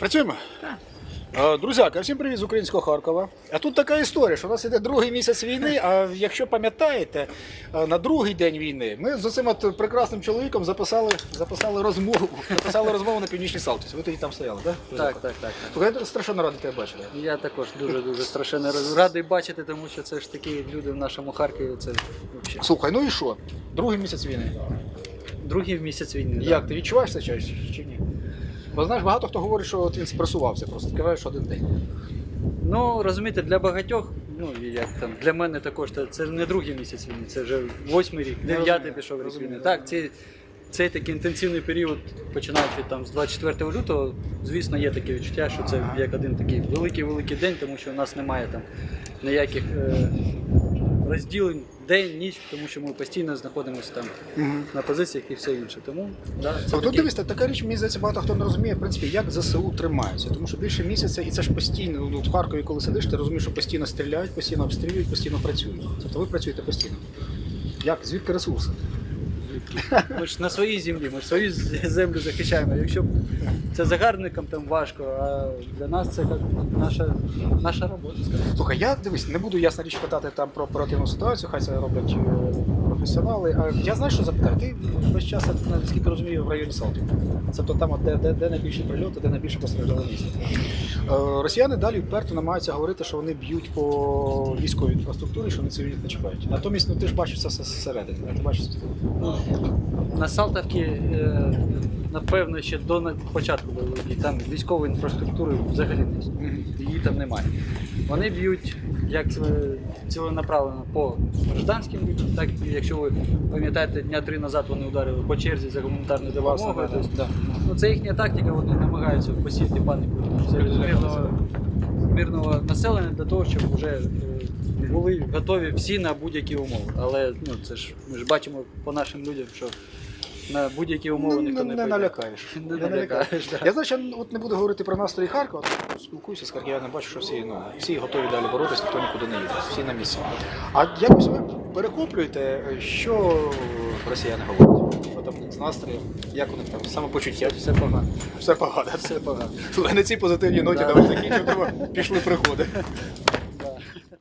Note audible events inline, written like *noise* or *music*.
Працюємо? Е, Друзяки, всім привіт з українського Харкова. А тут така історія, що у нас іде другий місяць війни. А якщо пам'ятаєте, е, на другий день війни ми з цим от прекрасним чоловіком записали, записали розмову. Записали розмову на північній Салтівці. Ви тоді там стояли, так? Так, так, так. Слухай, я страшенно радий тебе бачити. Я також дуже дуже страшенно радий бачити, тому що це ж такі люди в нашому Харкові. Це взагалі Слухай, ну і що? Другий місяць війни. другий місяць війни. да. Як ти відчуваєш це чи ні? Бо знаєш, багато хто говорить, що от він спресувався, просто відкриваєш один день. Ну розумієте, для багатьох, ну і як там для мене також це, це не другий місяць війни, це вже восьмий рік, дев'ятий розумію, пішов рік розумію, війни. Так, ці, цей такий інтенсивний період, починаючи там з 24 лютого, звісно, є таке відчуття, що це як один такий великий-великий день, тому що у нас немає там ніяких е, розділень день, ніч, тому що ми постійно знаходимося там на позиціях і все інше. Тому да, це тут дивіться, така річ, мені здається, багато хто не розуміє, в принципі, як ЗСУ тримаються. Тому що більше місяця, і це ж постійно. Ну, в Харкові, коли сидиш, ти розумієш, що постійно стріляють, постійно обстрілюють, постійно працюють. Тобто ви працюєте постійно. Як? Звідки ресурси? Ми ж на своїй землі, ми ж свою землю захищаємо. Якщо це загарбникам там важко, а для нас це як наша, наша робота. скажімо. Слухай, я дивись, не буду ясна річ питати там про оперативну ситуацію, хай це роблять е, професіонали. А я знаєш, що запитаю? Ти весь час, наскільки розумію, в районі Салтів. Тобто там, де, де, де найбільші прильоти, де найбільше постраждало місто. Е, Росіяни далі вперто намагаються говорити, що вони б'ють по військовій інфраструктурі, що вони цивільних не чіпають. Натомість, ну ти ж бачиш це все зсередини. Ти бачиш. Ну, на Салтавці, е, напевно, ще до початку бойових там військової інфраструктури взагалі не. Її там немає. Вони б'ють як ціле- ціленаправлено по гражданським людям, так якщо ви пам'ятаєте, дня три назад вони ударили по черзі за. Власне, Тобто, да. Ну, це їхня тактика, вони намагаються посіяти паніку серед мирного, мирного населення для того, щоб вже е, були готові всі на будь-які умови. Але ну, це ж ми ж бачимо по нашим людям, що на будь-які умови Ну, ніхто не, не, не прийде. налякаєш. Не налякаєш, да. Я значить, от не буду говорити про настрої Харкова, спілкуюся з харків'янами, бачу, що всі, ну, всі готові далі боротися, ніхто нікуди не їде, всі на місці. А якось ви перехоплюєте, що росіяни говорять? Що там з настроєм, як у них там самопочуття? Все погано. Все погано. Все погано. Слухай, *laughs* на цій позитивній ноті Да. давай закінчимо, тому пішли приходи.